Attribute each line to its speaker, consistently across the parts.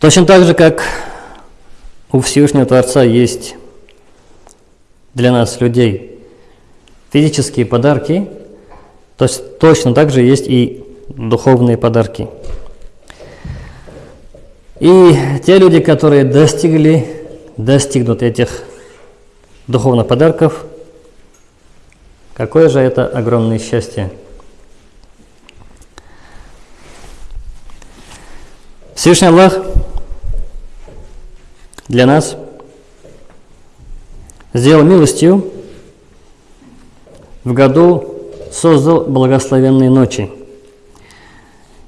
Speaker 1: Точно так же, как у Всевышнего Творца есть для нас, людей, физические подарки, то есть точно так же есть и духовные подарки. И те люди, которые достигли, достигнут этих духовных подарков, какое же это огромное счастье. Всевышний Аллах для нас. Сделал милостью. В году создал благословенные ночи,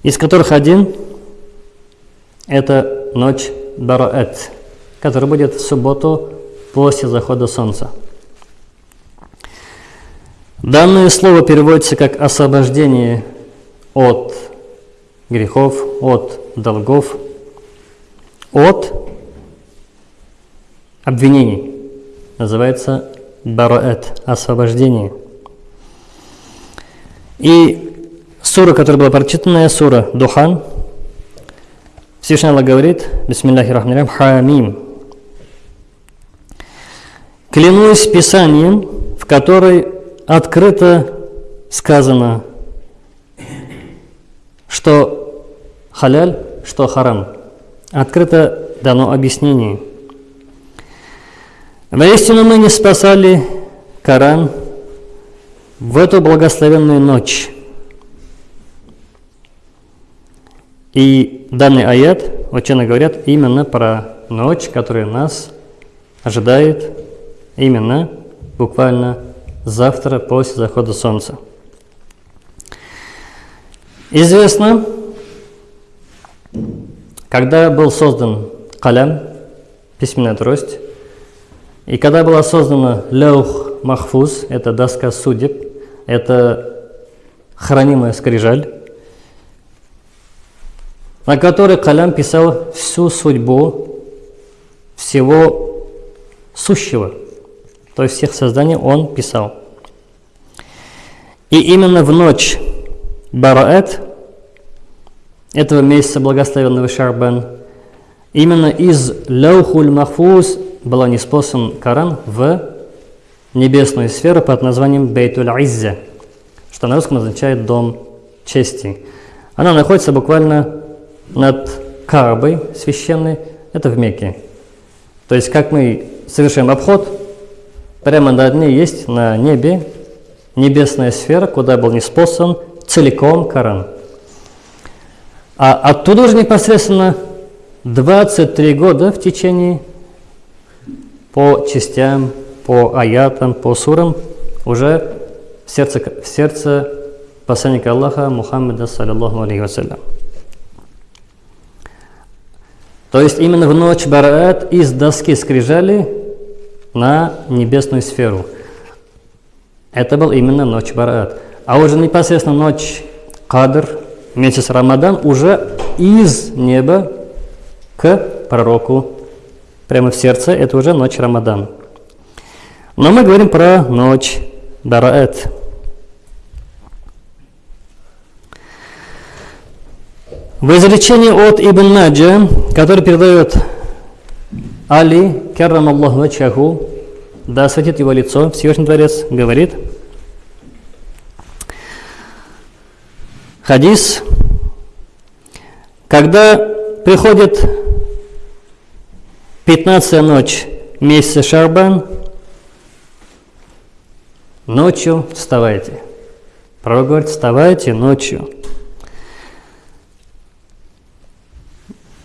Speaker 1: из которых один – это ночь Бараэт, которая будет в субботу после захода солнца. Данное слово переводится как освобождение от грехов, от долгов, от обвинений. Называется бараэт – освобождение. И сура, которая была прочитанная, сура Духан, Всевышний Аллах говорит, Бисмиллахи Рахманирам, Хамим. Клянусь Писанием, в которой открыто сказано, что халяль, что харам. Открыто дано объяснение. Воистину мы не спасали Коран в эту благословенную ночь. И данный аят, ученые говорят, именно про ночь, которая нас ожидает именно буквально завтра после захода солнца. Известно, когда был создан калям, письменная трость, и когда была создана леух махфуз, это доска судеб, это хранимая скрижаль, на которой Калям писал всю судьбу всего сущего, то есть всех созданий он писал. И именно в ночь Бараэт, этого месяца благословенного Шарбан, именно из Лаухуль Махфуз была неспослан Коран в небесную сферу под названием Бейтуль Иззя, что на русском означает «дом чести». Она находится буквально над Каабой священной, это в Мекке. То есть, как мы совершаем обход, прямо над ней есть на небе небесная сфера, куда был неспослан целиком Коран. А оттуда уже непосредственно 23 года в течение по частям по аятам, по сурам уже в сердце, в сердце посланника Аллаха Мухаммада, саллиллаху алейхи вассалям. То есть именно в ночь Бараат из доски скрижали на небесную сферу. Это был именно ночь Бараат. А уже непосредственно ночь Кадр, месяц Рамадан, уже из неба к пророку, прямо в сердце, это уже ночь Рамадан. Но мы говорим про ночь Бараэт. В изречении от Ибн Наджа, который передает Али, керрам Аллаху вачаху, да осветит его лицо, Всевышний Творец говорит, хадис, когда приходит 15 ночь месяца Шарбан, Ночью вставайте. Пророк говорит, вставайте ночью.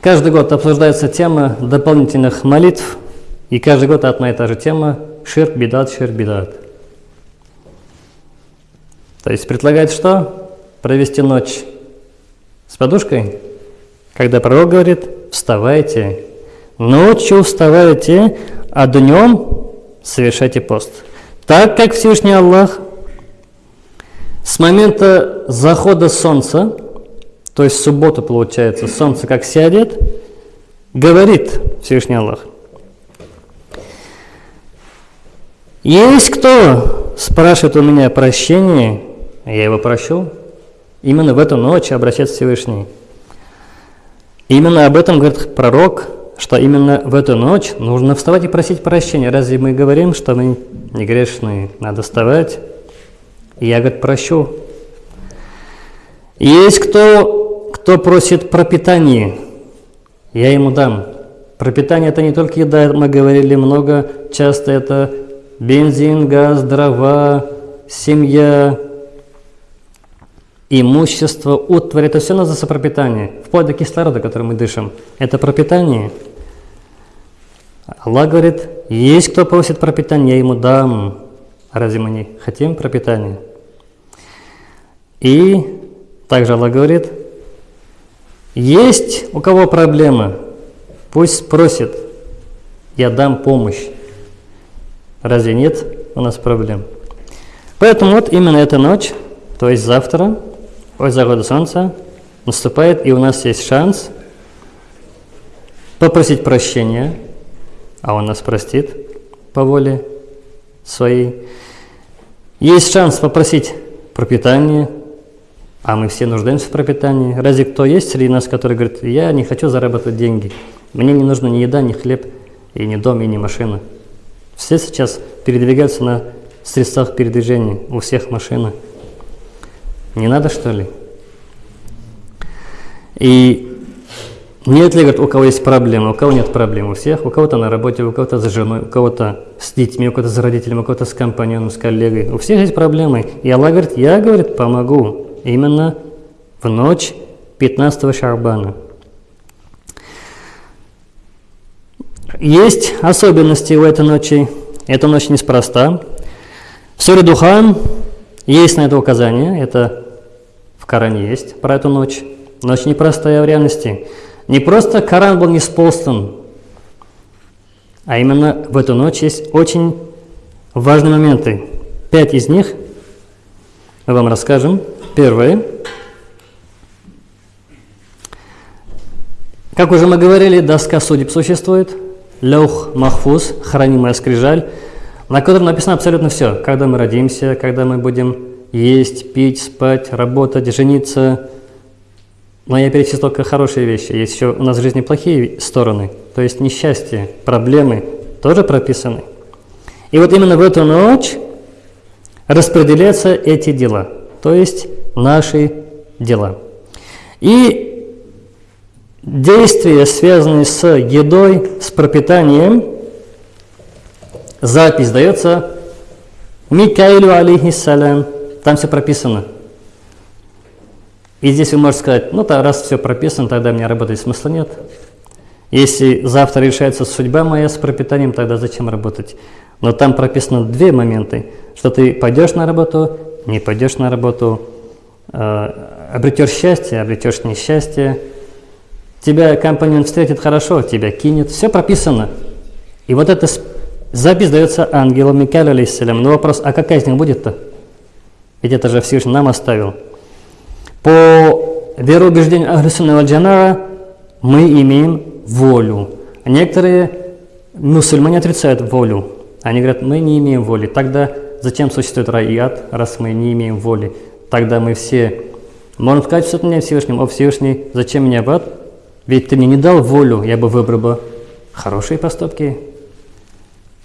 Speaker 1: Каждый год обсуждается тема дополнительных молитв, и каждый год одна и та же тема ширк, бедат, ширк, бедат. То есть предлагает что? Провести ночь с подушкой, когда пророк говорит, вставайте, ночью вставайте, а днем совершайте пост. Так как Всевышний Аллах с момента захода солнца, то есть суббота получается, солнце как сядет, говорит Всевышний Аллах. Есть кто спрашивает у меня прощения, я его прощу. Именно в эту ночь обращается Всевышний. Именно об этом говорит пророк, что именно в эту ночь нужно вставать и просить прощения. Разве мы говорим, что мы не грешные? Надо вставать. И я, говорит, прощу. Есть кто, кто просит пропитание, я ему дам. Пропитание – это не только еда, мы говорили много, часто это бензин, газ, дрова, семья, имущество, утварь, это все называется пропитание, вплоть до кислорода, который мы дышим. Это пропитание. Аллах говорит, есть кто просит пропитание, я ему дам. Разве мы не хотим пропитания? И также Аллах говорит, есть у кого проблема, пусть спросит, я дам помощь. Разве нет у нас проблем? Поэтому вот именно эта ночь, то есть завтра, Ой, захода солнца наступает, и у нас есть шанс попросить прощения, а Он нас простит по воле своей. Есть шанс попросить пропитание, а мы все нуждаемся в пропитании. Разве кто есть среди нас, который говорит, я не хочу зарабатывать деньги, мне не нужно ни еда, ни хлеб, и ни дом, и ни машина. Все сейчас передвигаются на средствах передвижения, у всех машина – не надо, что ли? И нет ли, говорит, у кого есть проблемы, у кого нет проблем, у всех, у кого-то на работе, у кого-то с женой, у кого-то с детьми, у кого-то с родителями, у кого-то с компаньоном, с коллегой. У всех есть проблемы. И Аллах говорит, я, говорит, помогу именно в ночь 15 Шарбана. Есть особенности у этой ночи. Эта ночь неспроста. В Суре Духан есть на это указание. Это Коране есть про эту ночь. Ночь непростая в реальности. Не просто Коран был не сползан, а именно в эту ночь есть очень важные моменты. Пять из них мы вам расскажем. Первое. Как уже мы говорили, доска судеб существует. Леух Махфуз, хранимая скрижаль, на котором написано абсолютно все. Когда мы родимся, когда мы будем есть, пить, спать, работать, жениться. Но я перечислил только хорошие вещи. Есть еще у нас в жизни плохие стороны, то есть несчастье, проблемы тоже прописаны. И вот именно в эту ночь распределяются эти дела, то есть наши дела. И действия, связанные с едой, с пропитанием, запись дается Микаилу алейхиссалям, там все прописано. И здесь вы можете сказать, ну, то раз все прописано, тогда мне работать смысла нет. Если завтра решается судьба моя с пропитанием, тогда зачем работать? Но там прописано две моменты, что ты пойдешь на работу, не пойдешь на работу, э, обретешь счастье, обретешь несчастье, тебя компаньон встретит хорошо, тебя кинет, все прописано. И вот эта запись дается ангелу Микаэлю, алейхиссалям. Но вопрос, а какая из них будет-то? Ведь это же Всевышний нам оставил. По вероубеждению Ахлюсунна Джанара мы имеем волю. Некоторые мусульмане отрицают волю. Они говорят, мы не имеем воли. Тогда зачем существует рай и ад, раз мы не имеем воли? Тогда мы все можем сказать в суд меня Всевышним, о Всевышний, зачем меня в ад? Ведь ты мне не дал волю, я бы выбрал бы хорошие поступки.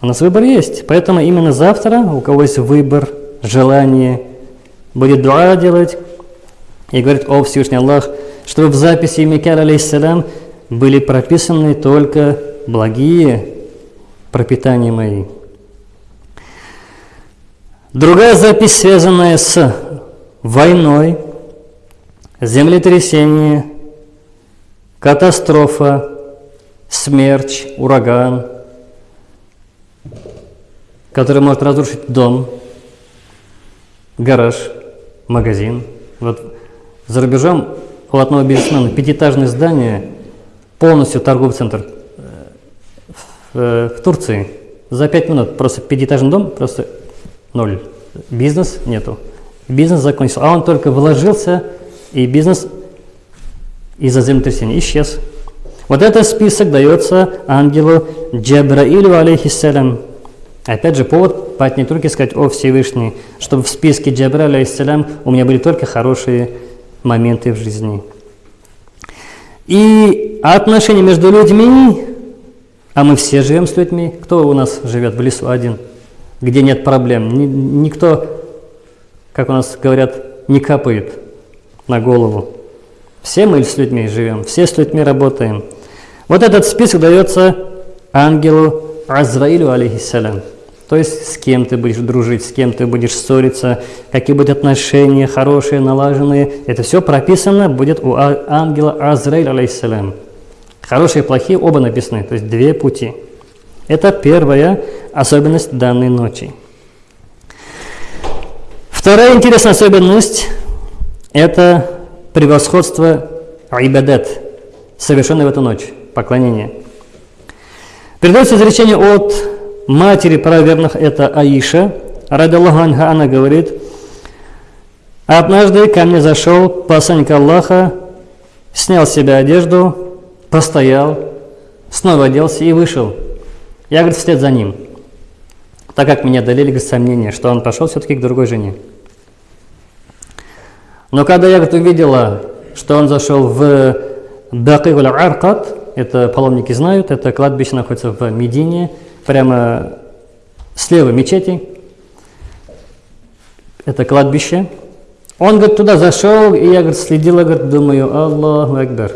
Speaker 1: У нас выбор есть. Поэтому именно завтра, у кого есть выбор, желание – будет дуа делать и говорит, о Всевышний Аллах, чтобы в записи Микаль алейхиссалям были прописаны только благие пропитания мои. Другая запись, связанная с войной, землетрясение, катастрофа, смерч, ураган, который может разрушить дом, гараж – магазин. Вот за рубежом у одного бизнесмена пятиэтажное здание, полностью торговый центр э, в, э, в Турции. За пять минут просто пятиэтажный дом, просто ноль. Бизнес нету. Бизнес закончился. А он только вложился, и бизнес из-за землетрясения исчез. Вот этот список дается ангелу Джабраилю, алейхиссалям, Опять же, повод поднять руки и сказать, о Всевышний, чтобы в списке Джабраля алейхиссалям у меня были только хорошие моменты в жизни. И отношения между людьми, а мы все живем с людьми, кто у нас живет в лесу один, где нет проблем, никто, как у нас говорят, не капает на голову. Все мы с людьми живем, все с людьми работаем. Вот этот список дается ангелу Азраилю, алейхиссалям. То есть с кем ты будешь дружить, с кем ты будешь ссориться, какие будут отношения, хорошие, налаженные. Это все прописано будет у а, ангела Азраиль, алейхиссалям. Хорошие и плохие оба написаны, то есть две пути. Это первая особенность данной ночи. Вторая интересная особенность – это превосходство ибадат, совершенное в эту ночь, поклонение. Передается изречение от матери правоверных, это Аиша, ради Аллаха, она говорит, «Однажды ко мне зашел посланник Аллаха, снял с себя одежду, постоял, снова оделся и вышел. Я, говорит, вслед за ним, так как меня говорит, сомнения, что он пошел все-таки к другой жене. Но когда я, говорит, увидела, что он зашел в Бакигуль Аркат, это паломники знают, это кладбище находится в Медине, прямо слева мечети, это кладбище. Он, говорит, туда зашел, и я, говорит, следила, говорит, думаю, Аллаху Акбар.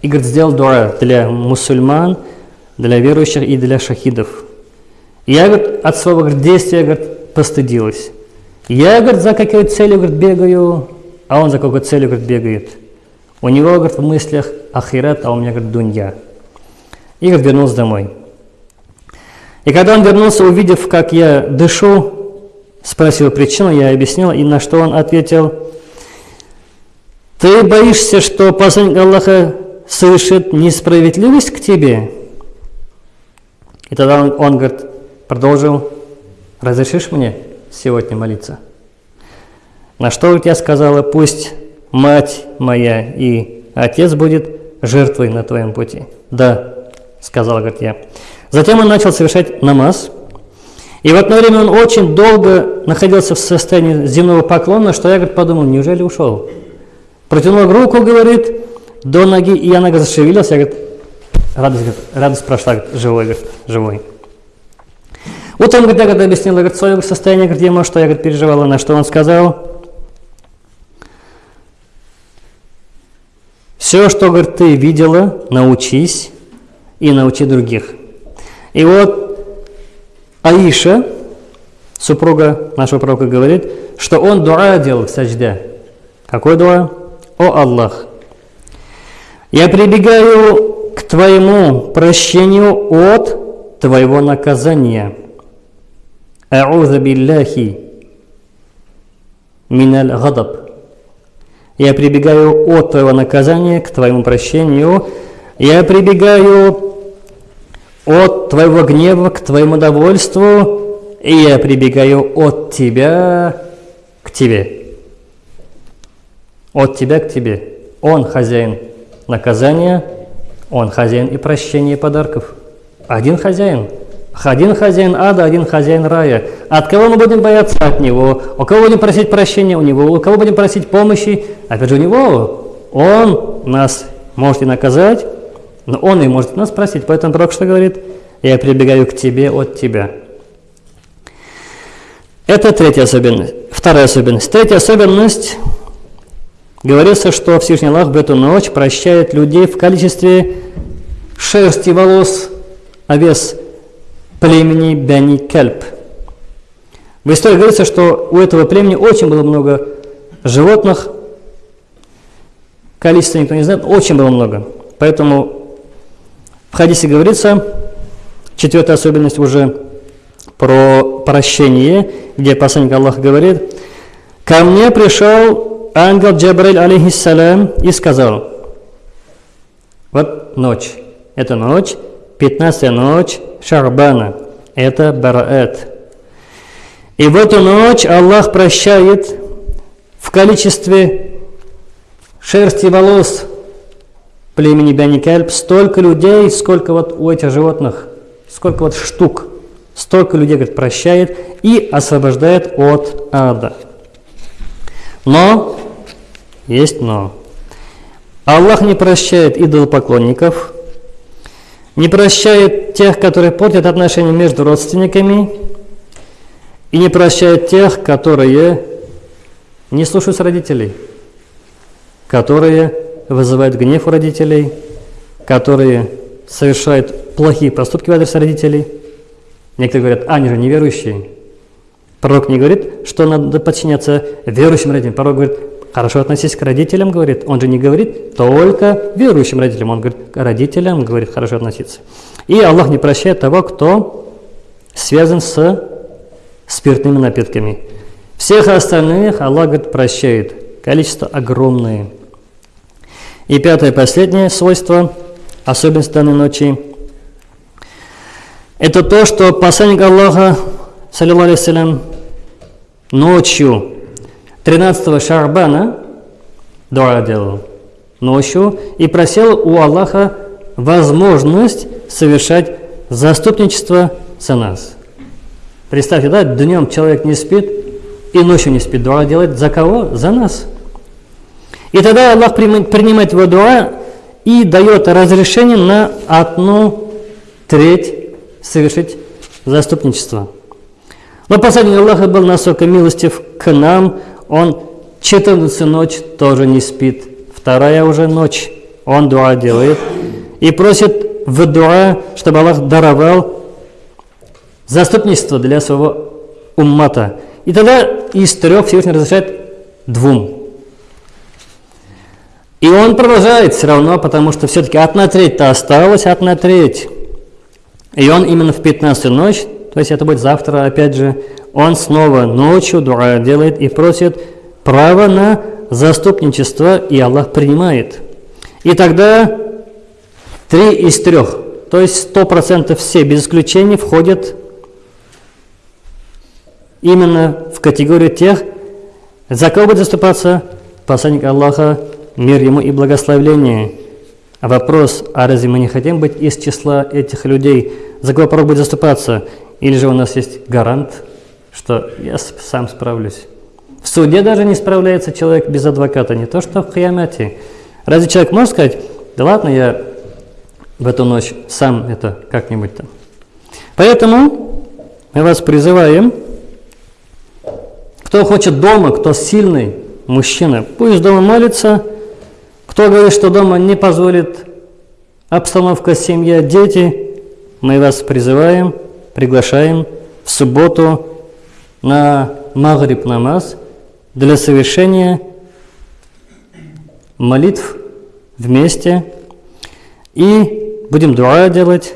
Speaker 1: И, говорит, сделал дуа для мусульман, для верующих и для шахидов. И я, говорит, от своего говорит, действия, говорит, постыдилась. Я, говорит, за какой целью, говорит, бегаю, а он за какой целью, говорит, бегает. У него, говорит, в мыслях ахират, а у меня, говорит, дунья. И, говорит, вернулся домой. И когда он вернулся, увидев, как я дышу, спросил причину, я объяснил, и на что он ответил, «Ты боишься, что посланник Аллаха совершит несправедливость к тебе?» И тогда он, он говорит, продолжил, «Разрешишь мне сегодня молиться?» На что я сказала, «Пусть мать моя и отец будет жертвой на твоем пути». «Да», сказал, говорит я. Затем он начал совершать намаз. И в одно время он очень долго находился в состоянии земного поклона, что я говорит, подумал, неужели ушел? Протянул руку, говорит, до ноги, и она говорит, зашевелилась, я говорит, радость, говорит, радость прошла, говорит, живой, говорит, живой. Утром, говорит, я когда объяснил, говорит, свое состояние, говорит, ему, что я говорит, переживала, на что он сказал, все, что, говорит, ты видела, научись и научи других. И вот Аиша, супруга нашего пророка, говорит, что он дуа делал в сажде. Какой дуа? О Аллах! Я прибегаю к Твоему прощению от Твоего наказания. Ауза билляхи миналь гадаб. Я прибегаю от Твоего наказания к Твоему прощению. Я прибегаю от твоего гнева к твоему довольству, и я прибегаю от тебя к тебе. От тебя к тебе. Он хозяин наказания, он хозяин и прощения и подарков. Один хозяин. Один хозяин ада, один хозяин рая. От кого мы будем бояться? От него. У кого будем просить прощения? У него. У кого будем просить помощи? Опять же, у него. Он нас может и наказать, но он и может нас спросить, поэтому пророк что говорит? Я прибегаю к тебе от тебя. Это третья особенность. Вторая особенность. Третья особенность. Говорится, что Всевышний Аллах в эту ночь прощает людей в количестве шерсти волос овес племени Бени Кельп. В истории говорится, что у этого племени очень было много животных, количество никто не знает, очень было много. Поэтому в хадисе говорится, четвертая особенность уже про прощение, где посланник Аллаха говорит, «Ко мне пришел ангел Джабраиль, алейхиссалям, и сказал, вот ночь, это ночь, 15 ночь Шарбана, это Бараэт. И в эту ночь Аллах прощает в количестве шерсти волос племени Беникельп столько людей, сколько вот у этих животных, сколько вот штук, столько людей, говорит, прощает и освобождает от ада. Но, есть но. Аллах не прощает идолопоклонников, не прощает тех, которые портят отношения между родственниками, и не прощает тех, которые не слушаются родителей, которые вызывают гнев у родителей, которые совершают плохие поступки в адрес родителей. Некоторые говорят, а, они же неверующие. Пророк не говорит, что надо подчиняться верующим родителям. Пророк говорит, хорошо относись к родителям, говорит. Он же не говорит только верующим родителям. Он говорит, к родителям, говорит, хорошо относиться. И Аллах не прощает того, кто связан с спиртными напитками. Всех остальных Аллах, говорит, прощает. Количество огромное. И пятое, последнее свойство, особенность данной ночи, это то, что посланник Аллаха, саллиллаху ночью 13 Шарбана дуа делал ночью и просил у Аллаха возможность совершать заступничество за нас. Представьте, да, днем человек не спит и ночью не спит. Дуа делает за кого? За нас. И тогда Аллах принимает его дуа и дает разрешение на одну треть совершить заступничество. Но посланник Аллаха был настолько милостив к нам, он 14 ночь тоже не спит, вторая уже ночь, он дуа делает и просит в дуа, чтобы Аллах даровал заступничество для своего уммата. И тогда из трех Всевышний разрешает двум. И он продолжает все равно, потому что все-таки одна треть-то осталась, одна треть. И он именно в 15 ночь, то есть это будет завтра опять же, он снова ночью дуа делает и просит право на заступничество, и Аллах принимает. И тогда три из трех, то есть сто процентов все без исключения входят именно в категорию тех, за кого будет заступаться посланник Аллаха мир ему и благословление. А вопрос, а разве мы не хотим быть из числа этих людей, за кого порог будет заступаться? Или же у нас есть гарант, что я сам справлюсь? В суде даже не справляется человек без адвоката, не то что в хиямате. Разве человек может сказать, да ладно, я в эту ночь сам это как-нибудь там. Поэтому мы вас призываем, кто хочет дома, кто сильный мужчина, пусть дома молится, кто говорит, что дома не позволит обстановка, семья, дети, мы вас призываем, приглашаем в субботу на Магриб намаз для совершения молитв вместе. И будем дуа делать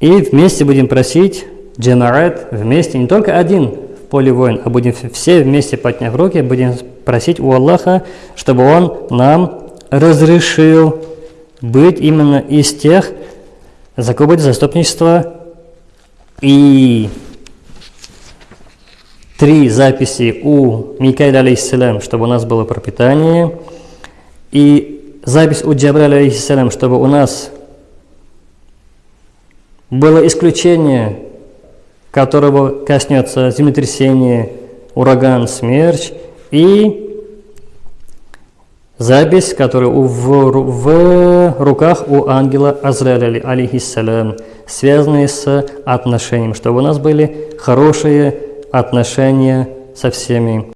Speaker 1: и вместе будем просить джамарат вместе, не только один поле воин, а будем все вместе подняв руки, будем просить у Аллаха, чтобы Он нам разрешил быть именно из тех, за кого будет заступничество. И три записи у Микаиля, алейхиссалям, чтобы у нас было пропитание, и запись у Джабраля, алейхиссалям, чтобы у нас было исключение которого коснется землетрясение, ураган, смерч, и запись, которая в, в руках у ангела Азраиля, алейхиссалям, связанные с отношениями, чтобы у нас были хорошие отношения со всеми.